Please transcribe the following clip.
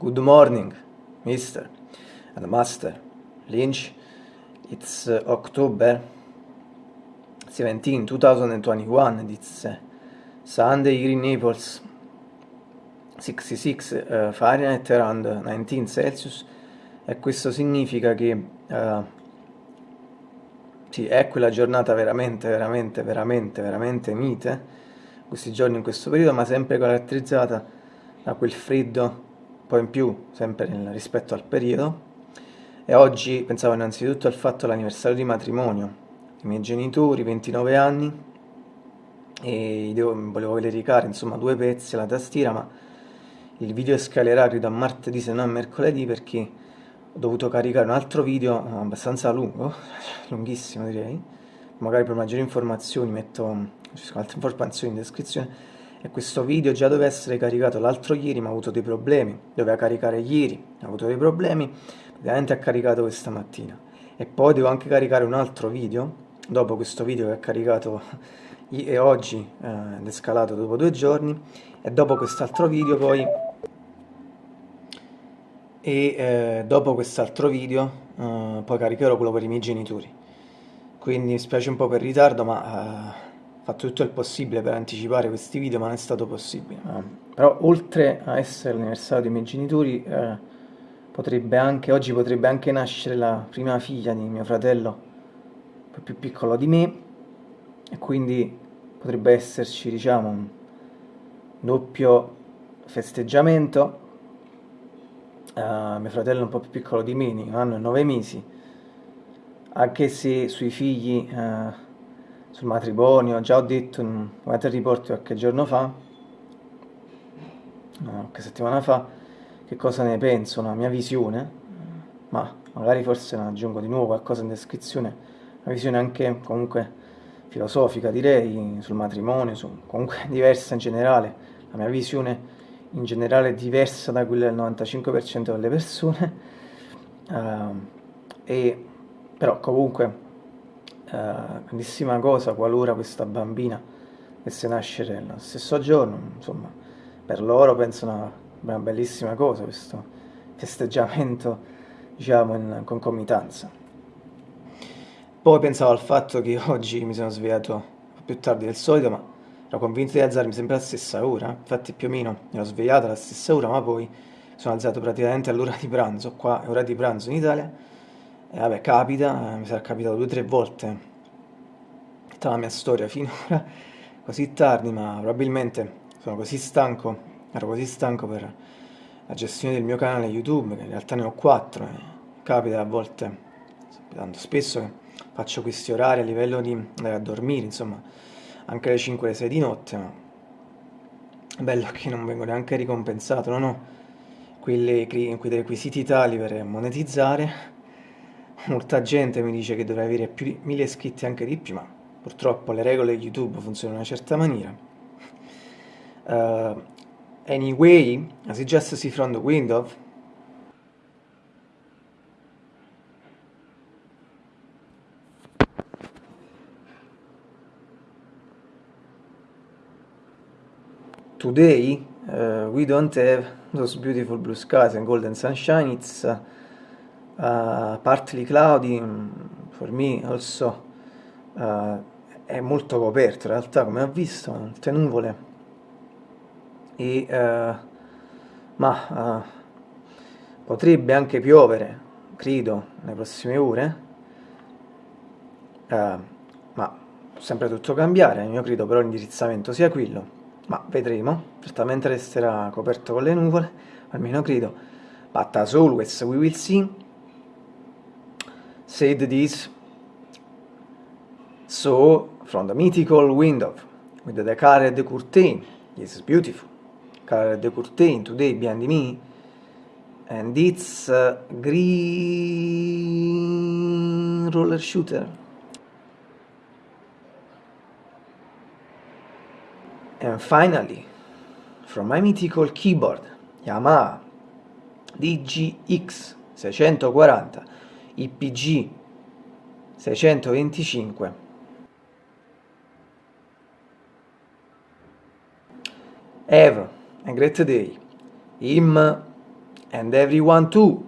Good morning, Mr. and Master Lynch. It's uh, October 17, 2021. It's uh, Sunday here in Naples, 66 uh, Fahrenheit, around 19 Celsius. E questo significa che uh, sì, è quella giornata veramente, veramente, veramente, veramente mite, questi giorni in questo periodo, ma sempre caratterizzata da quel freddo po' in più, sempre nel, rispetto al periodo, e oggi pensavo innanzitutto al fatto dell'anniversario di matrimonio, i miei genitori, 29 anni, e volevo caricare insomma due pezzi alla tastiera, ma il video scalerà credo a martedì se non a mercoledì perché ho dovuto caricare un altro video abbastanza lungo, lunghissimo direi, magari per maggiori informazioni metto altre informazioni in descrizione, e questo video già doveva essere caricato l'altro ieri ma ha avuto dei problemi, doveva caricare ieri, ha avuto dei problemi, ovviamente ha caricato questa mattina. E poi devo anche caricare un altro video, dopo questo video che ha caricato e oggi eh, ed è scalato dopo due giorni. E dopo quest'altro video poi e eh, dopo quest'altro video eh, poi caricherò quello per i miei genitori. Quindi mi spiace un po' per il ritardo ma eh, fatto tutto il possibile per anticipare questi video ma non è stato possibile ah. però oltre a essere l'anniversario dei miei genitori eh, potrebbe anche, oggi potrebbe anche nascere la prima figlia di mio fratello più piccolo di me e quindi potrebbe esserci diciamo un doppio festeggiamento uh, mio fratello è un po' più piccolo di me, un anno e nove mesi anche se sui figli uh, sul matrimonio, già ho detto in un report qualche giorno fa, qualche settimana fa, che cosa ne penso, la mia visione, ma magari forse ne aggiungo di nuovo qualcosa in descrizione, una visione anche comunque filosofica direi, sul matrimonio, su, comunque diversa in generale, la mia visione in generale è diversa da quella del 95% delle persone, uh, e, però comunque eh, grandissima cosa qualora questa bambina dovesse nascere nello stesso giorno, insomma, per loro penso una, una bellissima cosa questo festeggiamento, diciamo, in concomitanza. Poi pensavo al fatto che oggi mi sono svegliato più tardi del solito, ma ero convinto di alzarmi sempre alla stessa ora, infatti più o meno mi ero svegliato alla stessa ora, ma poi sono alzato praticamente all'ora di pranzo, qua è ora di pranzo in Italia, e vabbè, capita, mi sarà capitato due o tre volte. Tutta la mia storia finora, così tardi, ma probabilmente sono così stanco, ero così stanco per la gestione del mio canale YouTube, che in realtà ne ho quattro, e capita a volte, tanto spesso faccio questi orari a livello di andare a dormire, insomma, anche alle 5 alle 6 di notte, ma è bello che non vengo neanche ricompensato, non ho quei requisiti tali per monetizzare, molta gente mi dice che dovrei avere più di mille iscritti anche di più, ma purtroppo le regole di YouTube funzionano in una certa maniera. Uh, anyway, you just see from the window, today uh, we don't have those beautiful blue skies and golden sunshine, it's uh, uh, partly cloudy, mm, for me also uh, è molto coperto in realtà come ho visto, molte nuvole e uh, ma potrebbe anche piovere, credo, nelle prossime ore. Ma sempre tutto cambiare, io credo però l'indirizzamento sia quello. Ma vedremo, certamente resterà coperto con le nuvole, almeno credo, but as always we will see said this. So from the mythical window with the colored curtain is beautiful. Colored curtain today behind me. And it's a green roller shooter. And finally from my mythical keyboard Yamaha DGX 640 IPG 625 Have a great day. Im and everyone too.